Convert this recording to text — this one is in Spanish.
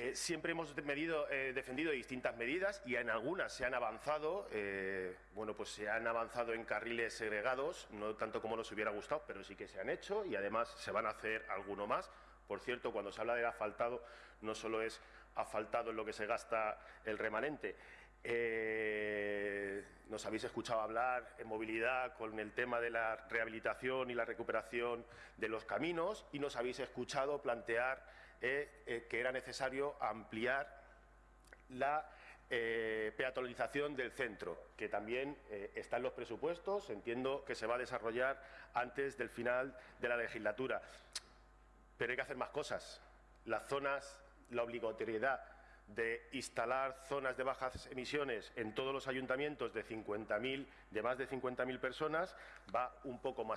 Eh, siempre hemos eh, defendido distintas medidas y en algunas se han avanzado. eh, bueno, pues se han avanzado en carriles segregados, no tanto como nos hubiera gustado, pero sí que se han hecho y además se van a hacer alguno más. Por cierto, cuando se habla del asfaltado, no solo es asfaltado en lo que se gasta el remanente. Nos habéis escuchado hablar en movilidad con el tema de la rehabilitación y la recuperación de los caminos y nos habéis escuchado plantear eh, eh, que era necesario ampliar la eh, peatonalización del centro, que también eh, está en los presupuestos, entiendo que se va a desarrollar antes del final de la legislatura. Pero hay que hacer más cosas. Las zonas, la obligatoriedad de instalar zonas de bajas emisiones en todos los ayuntamientos de 50.000, de más de 50.000 personas, va un poco más